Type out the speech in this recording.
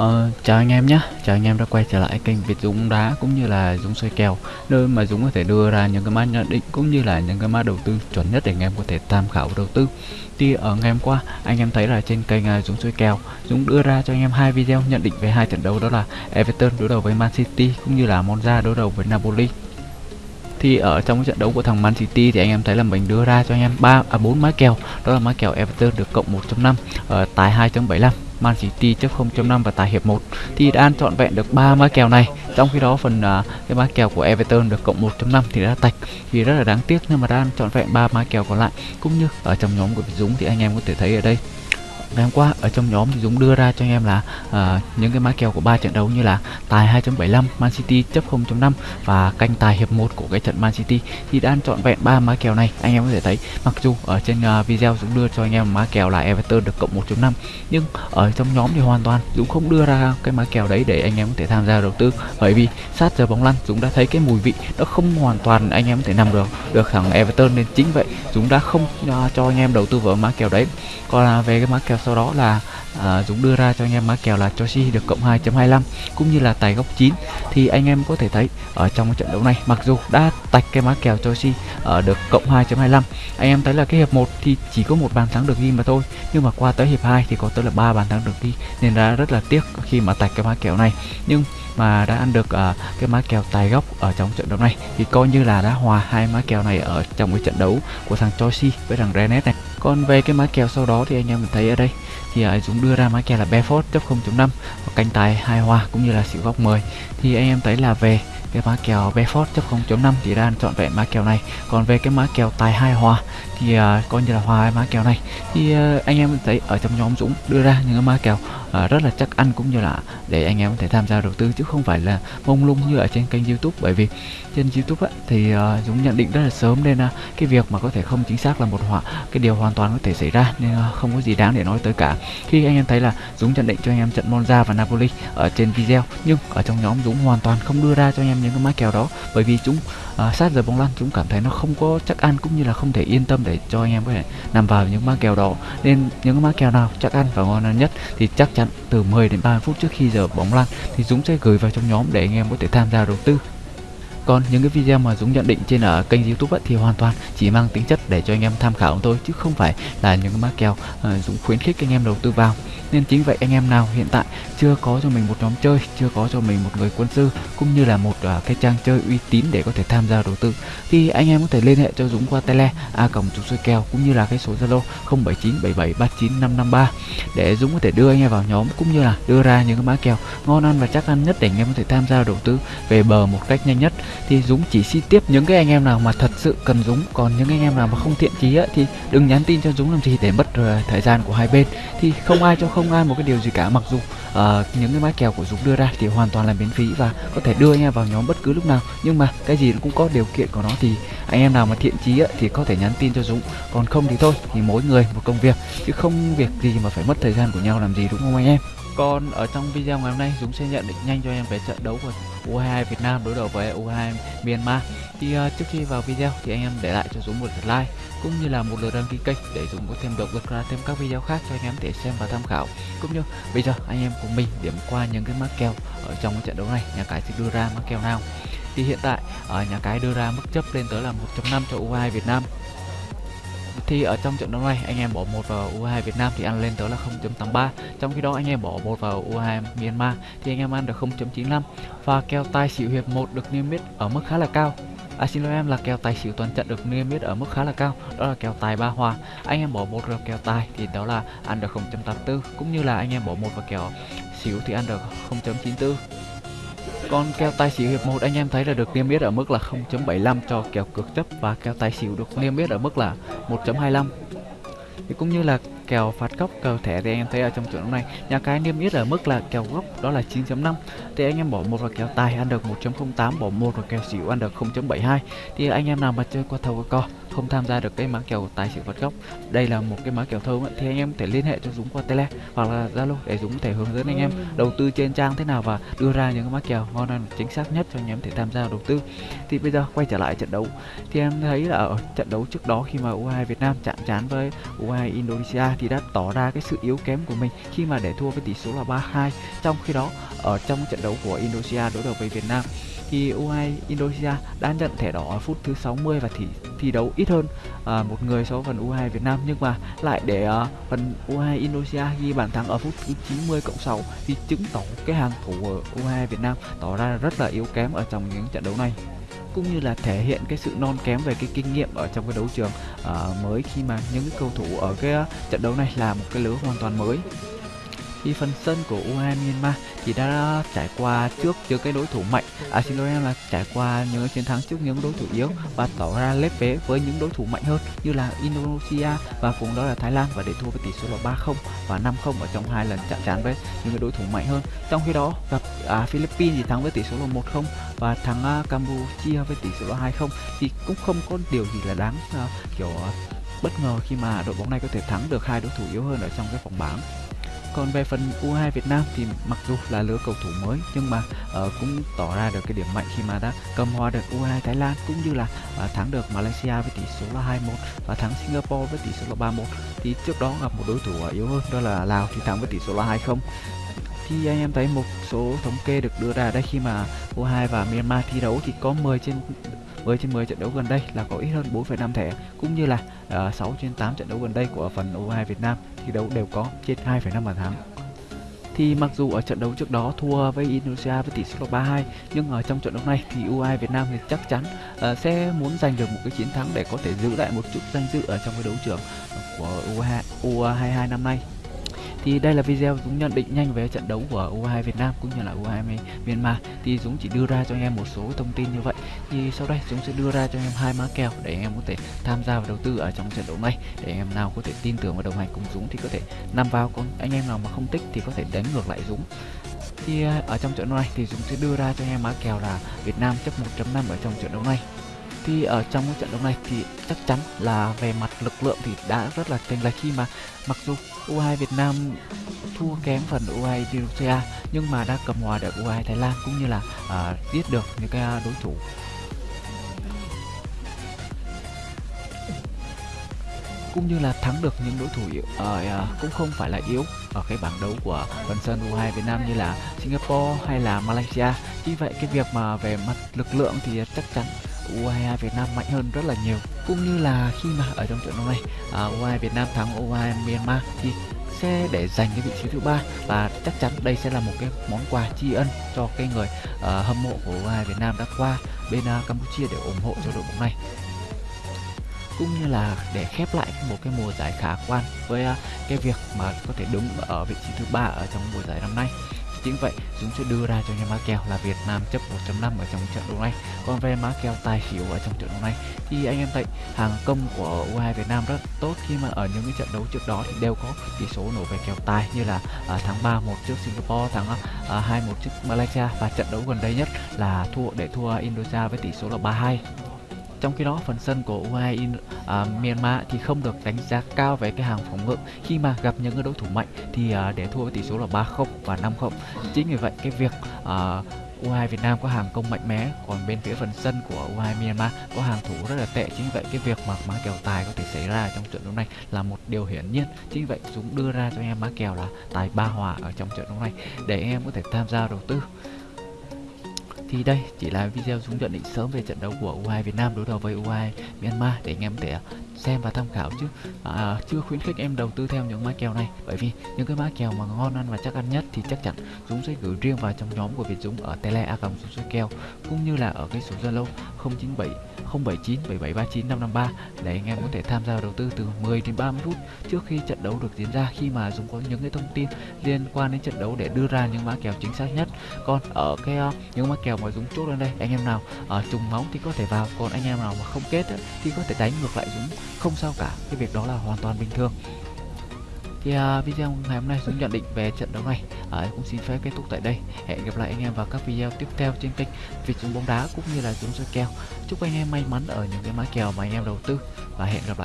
Ờ, chào anh em nhé, chào anh em đã quay trở lại kênh Việt Dũng đá cũng như là Dũng soi kèo nơi mà Dũng có thể đưa ra những cái mã nhận định cũng như là những cái mã đầu tư chuẩn nhất để anh em có thể tham khảo đầu tư. Thì ở ngày hôm qua anh em thấy là trên kênh uh, Dũng soi kèo Dũng đưa ra cho anh em hai video nhận định về hai trận đấu đó là Everton đối đầu với Man City cũng như là Monza đối đầu với Napoli. Thì ở trong cái trận đấu của thằng Man City thì anh em thấy là mình đưa ra cho anh em ba à bốn mã kèo đó là mã kèo Everton được cộng 1.5 ở tài 2.75 Man City chấp 0.5 và tài hiệp 1 thì đã ăn trọn vẹn được ba mã kèo này. Trong khi đó phần uh, cái mã kèo của Everton được cộng 1.5 thì đã tạch thì rất là đáng tiếc nhưng mà đã ăn trọn vẹn ba mã kèo còn lại. Cũng như ở trong nhóm của Dũng thì anh em có thể thấy ở đây ngày hôm qua ở trong nhóm thì Dũng đưa ra cho anh em là uh, những cái mã kèo của ba trận đấu như là tài 2.75 Man City chấp 0.5 và canh tài hiệp 1 của cái trận Man City. Thì đã chọn trọn vẹn ba mã kèo này anh em có thể thấy mặc dù ở trên uh, video Dũng đưa cho anh em mã kèo là Everton được cộng 1.5 nhưng ở trong nhóm thì hoàn toàn Dũng không đưa ra cái mã kèo đấy để anh em có thể tham gia đầu tư. Bởi vì sát giờ bóng lăn Dũng đã thấy cái mùi vị nó không hoàn toàn anh em có thể nằm được được thằng Everton nên chính vậy Dũng đã không uh, cho anh em đầu tư vào mã kèo đấy. Còn uh, về cái mã kèo sau đó là à, Dũng đưa ra cho anh em mã kèo là Chelsea được cộng 2.25 cũng như là tài góc 9 thì anh em có thể thấy ở trong trận đấu này mặc dù đã tạch cái mã kèo Chelsea ở được cộng 2.25 anh em thấy là cái hiệp 1 thì chỉ có một bàn thắng được ghi mà thôi. Nhưng mà qua tới hiệp 2 thì có tới là ba bàn thắng được ghi nên đã rất là tiếc khi mà tạch cái mã kèo này. Nhưng mà đã ăn được uh, cái má kèo tài góc ở trong trận đấu này. Thì coi như là đã hòa hai má kèo này ở trong cái trận đấu của thằng Chelsea với thằng Rennes này. Còn về cái má kèo sau đó thì anh em mình thấy ở đây thì uh, Dũng đưa ra má kèo là Beaufort chấp 0.5 và canh tài hai hòa cũng như là xỉu góc 10 thì anh em thấy là về cái mã kèo Beaufort chấp 0.5 thì đang chọn vẹn mã kèo này. Còn về cái mã kèo tài hai hòa thì uh, coi như là hòa hai mã kèo này. Thì uh, anh em thấy ở trong nhóm Dũng đưa ra những cái mã kèo À, rất là chắc ăn cũng như là để anh em có thể tham gia đầu tư chứ không phải là mông lung như ở trên kênh YouTube. Bởi vì trên YouTube á, thì uh, Dũng nhận định rất là sớm nên uh, cái việc mà có thể không chính xác là một họa cái điều hoàn toàn có thể xảy ra nên uh, không có gì đáng để nói tới cả. Khi anh em thấy là Dũng nhận định cho anh em trận Monza và Napoli ở trên video nhưng ở trong nhóm Dũng hoàn toàn không đưa ra cho anh em những cái mã kèo đó. Bởi vì chúng uh, sát giờ bóng lăn chúng cảm thấy nó không có chắc ăn cũng như là không thể yên tâm để cho anh em có thể nằm vào những má kèo đó. Nên những cái kèo nào chắc ăn và ngon nhất thì chắc chắn từ 10 đến 30 phút trước khi giờ bóng lăn thì Dũng sẽ gửi vào trong nhóm để anh em có thể tham gia đầu tư. Còn những cái video mà Dũng nhận định trên ở kênh youtube ấy, thì hoàn toàn chỉ mang tính chất để cho anh em tham khảo thôi chứ không phải là những cái mã kèo ờ, Dũng khuyến khích anh em đầu tư vào nên chính vậy anh em nào hiện tại chưa có cho mình một nhóm chơi chưa có cho mình một người quân sư cũng như là một uh, cái trang chơi uy tín để có thể tham gia đầu tư thì anh em có thể liên hệ cho Dũng qua tele a còng Dũng soi kèo cũng như là cái số zalo 0797739553 để Dũng có thể đưa anh em vào nhóm cũng như là đưa ra những cái mã kèo ngon ăn và chắc ăn nhất để anh em có thể tham gia đầu tư về bờ một cách nhanh nhất. Thì Dũng chỉ xin tiếp những cái anh em nào mà thật sự cần Dũng còn những anh em nào mà không thiện chí thì đừng nhắn tin cho Dũng làm gì để mất ờ, thời gian của hai bên. Thì không ai cho không ai một cái điều gì cả mặc dù uh, những cái mã kèo của Dũng đưa ra thì hoàn toàn là miễn phí và có thể đưa anh em vào nhóm bất cứ lúc nào. Nhưng mà cái gì cũng có điều kiện của nó thì anh em nào mà thiện chí thì có thể nhắn tin cho Dũng. Còn không thì thôi thì mỗi người một công việc chứ không việc gì mà phải mất thời gian của nhau làm gì đúng không anh em? Còn ở trong video ngày hôm nay Dũng sẽ nhận định nhanh cho em về trận đấu của U22 Việt Nam đối đầu với U22 Myanmar. Thì uh, trước khi vào video thì anh em để lại cho Dũng một lượt like cũng như là một lượt đăng ký kênh để Dũng có thêm động lực ra thêm các video khác cho anh em để xem và tham khảo. Cũng như bây giờ anh em cùng mình điểm qua những cái mắc kèo ở trong cái trận đấu này, nhà cái sẽ đưa ra mắc kèo nào. Thì hiện tại ở nhà cái đưa ra mức chấp lên tới là 1.5 cho U22 Việt Nam thì ở trong trận đấu này, anh em bỏ một vào U22 Việt Nam thì ăn lên tới là 0.83 trong khi đó, anh em bỏ một vào U22 Myanmar thì anh em ăn được 0.95 và kèo tài xỉu hiệp 1 được niêm yết ở mức khá là cao. À xin lỗi em là kèo tài xỉu toàn trận được niêm yết ở mức khá là cao, đó là kèo tài ba hòa. Anh em bỏ một vào kèo tài thì đó là ăn được 0.84 cũng như là anh em bỏ một vào kèo xỉu thì ăn được 0.94 còn kèo tài xỉu hiệp 1 anh em thấy là được niêm yết ở mức là 0.75 cho kèo cược chấp và kèo tài xỉu được niêm yết ở mức là 1.25. Thì cũng như là kèo phạt góc kèo thẻ thì anh em thấy ở trong trận này nhà cái niêm yết ở mức là kèo góc đó là 9.5 thì anh em bỏ một vào kèo tài ăn được 1.08 bỏ một vào kèo xỉu ăn được 0.72 thì anh em nào mà chơi qua thầu qua co không tham gia được cái mã kèo tài xỉu phạt góc đây là một cái mã kèo thơm ấy, thì anh em có thể liên hệ cho Dũng qua Tele hoặc là Zalo để Dũng có thể hướng dẫn anh em đầu tư trên trang thế nào và đưa ra những cái mã kèo ngon ăn chính xác nhất cho anh em thể tham gia đầu tư. Thì bây giờ quay trở lại trận đấu. Thì em thấy là ở trận đấu trước đó khi mà U2 Việt Nam chạm trán với U2 Indonesia thì đã tỏ ra cái sự yếu kém của mình khi mà để thua với tỷ số là 3-2 trong khi đó ở trong trận đấu của Indonesia đối đầu với Việt Nam khi U2 Indonesia đã nhận thẻ đỏ ở phút thứ 60 và thi, thi đấu ít hơn à, một người so với phần U2 Việt Nam. Nhưng mà lại để à, phần U2 Indonesia ghi bàn thắng ở phút thứ 90 cộng 6 thì chứng tỏ cái hàng thủ của U2 Việt Nam tỏ ra rất là yếu kém ở trong những trận đấu này cũng như là thể hiện cái sự non kém về cái kinh nghiệm ở trong cái đấu trường uh, mới khi mà những cái cầu thủ ở cái à, trận đấu này là một cái lứa hoàn toàn mới thì phần sân của U22 Myanmar thì đã trải qua trước những cái đối thủ mạnh. À xin lỗi em là trải qua những chiến thắng trước những đối thủ yếu và tỏ ra lép vế với những đối thủ mạnh hơn như là Indonesia và cùng đó là Thái Lan và để thua với tỷ số là 3-0 và 5-0 ở trong hai lần chạm trán với những cái đối thủ mạnh hơn. Trong khi đó gặp à, Philippines thì thắng với tỷ số là 1-0 và thắng à, Campuchia với tỷ số là 2-0 thì cũng không có điều gì là đáng à, kiểu à, bất ngờ khi mà đội bóng này có thể thắng được hai đối thủ yếu hơn ở trong cái vòng bảng còn về phần U2 Việt Nam thì mặc dù là lứa cầu thủ mới nhưng mà uh, cũng tỏ ra được cái điểm mạnh khi mà đã cầm hòa được U2 Thái Lan cũng như là uh, thắng được Malaysia với tỷ số là 2-1 và thắng Singapore với tỷ số là 3-1 thì trước đó gặp một đối thủ ờ, yếu hơn đó là Lào thì thắng với tỷ số là 2-0 thì anh em thấy một số thống kê được đưa ra đây khi mà U2 và Myanmar thi đấu thì có 10 trên 10 trên 10 trận đấu gần đây là có ít hơn 4,5 thẻ cũng như là ờ, uh, 6 trên 8 trận đấu gần đây của phần U2 Việt Nam thi đấu đều có trên 2,5 bàn thắng. Thì mặc dù ở trận đấu trước đó thua với Indonesia với tỷ số 3-2 nhưng ở trong trận đấu này thì U2 Việt Nam thì chắc chắn uh, sẽ muốn giành được một cái chiến thắng để có thể giữ lại một chút danh dự ở trong cái đấu trường của U2 U22 năm nay thì đây là video Dũng nhận định nhanh về trận đấu của U22 Việt Nam cũng như là U22 Myanmar. Thì Dũng chỉ đưa ra cho anh em một số thông tin như vậy. Thì sau đây Dũng sẽ đưa ra cho anh em hai mã kèo để anh em có thể tham gia và đầu tư ở trong trận đấu này. Để anh em nào có thể tin tưởng và đồng hành cùng Dũng thì có thể nằm vào còn anh em nào mà không thích thì có thể đánh ngược lại Dũng. Thì à, ở trong trận đấu này thì Dũng sẽ đưa ra cho anh em mã kèo là Việt Nam chấp 1.5 ở trong trận đấu này thì ở trong cái trận đấu này thì chắc chắn là về mặt lực lượng thì đã rất là chênh lệch khi mà mặc dù U2 Việt Nam thua kém phần U2 Indonesia nhưng mà đã cầm hòa được U2 Thái Lan cũng như là uh, giết được những cái đối thủ cũng như là thắng được những đối thủ uh, uh, cũng không phải là yếu ở cái bảng đấu của phần sân U2 Việt Nam như là Singapore hay là Malaysia. Vì vậy cái việc mà về mặt lực lượng thì chắc chắn u Việt Nam mạnh hơn rất là nhiều cũng như là khi mà ở trong trận đấu này à, U22 Việt Nam thắng u Myanmar thì sẽ để giành cái vị trí thứ ba và chắc chắn đây sẽ là một cái món quà tri ân cho cái người uh, hâm mộ của u Việt Nam đã qua bên uh, Campuchia để ủng hộ cho đội bóng này. Cũng như là để khép lại một cái mùa giải khả quan với uh, cái việc mà có thể đứng ở vị trí thứ ba ở trong mùa giải năm nay chính vậy chúng sẽ đưa ra cho nhà mã kèo là Việt Nam chấp 1.5 ở trong trận đấu này. Còn về mã kèo tài xỉu ở trong trận đấu này thì anh em thấy hàng công của U2 Việt Nam rất tốt. Khi mà ở những cái trận đấu trước đó thì đều có tỷ số nổ về kèo tài như là à, tháng 3 một trước Singapore tháng à, 2 1 trước Malaysia. Và trận đấu gần đây nhất là thua để thua Indonesia với tỷ số là 3-2 trong khi đó phần sân của U2 in, à, Myanmar thì không được đánh giá cao về cái hàng phòng ngự. Khi mà gặp những cái đối thủ mạnh thì à, để thua với tỷ số là 3-0 và 5-0 chính vì vậy cái việc à, U2 Việt Nam có hàng công mạnh mẽ còn bên phía phần sân của U2 Myanmar có hàng thủ rất là tệ. Chính vậy cái việc mà má kèo tài có thể xảy ra trong trận đấu này là một điều hiển nhiên. Chính vậy Dũng đưa ra cho em má kèo là tài ba hòa ở trong trận đấu này để em có thể tham gia đầu tư thì đây chỉ là video Dũng nhận định sớm về trận đấu của U2 Việt Nam đối đầu với U2 Myanmar để anh em thể à, xem và tham khảo chứ. À, à, chưa khuyến khích em đầu tư theo những mã kèo này bởi vì những cái mã kèo mà ngon ăn và chắc ăn nhất thì chắc chắn Dũng sẽ gửi riêng vào trong nhóm của Việt Dũng ở tele a cộng số kèo cũng như là ở cái số Zalo 097 079 7739 553 để anh em có thể tham gia đầu tư từ 10 đến 30 phút trước khi trận đấu được diễn ra. Khi mà Dũng có những cái thông tin liên quan đến trận đấu để đưa ra những mã kèo chính xác nhất. Còn ở cái uh, những mã kèo mà Dũng chốt lên đây anh em nào uh, trùng máu thì có thể vào còn anh em nào mà không kết thì có thể đánh ngược lại Dũng. Không sao cả cái việc đó là hoàn toàn bình thường thì uh, video ngày hôm nay chúng nhận định về trận đấu này. Uh, cũng xin phép kết thúc tại đây. Hẹn gặp lại anh em vào các video tiếp theo trên kênh Việt chúng bóng đá cũng như là chúng soi kèo. Chúc anh em may mắn ở những cái mã kèo mà anh em đầu tư và hẹn gặp lại.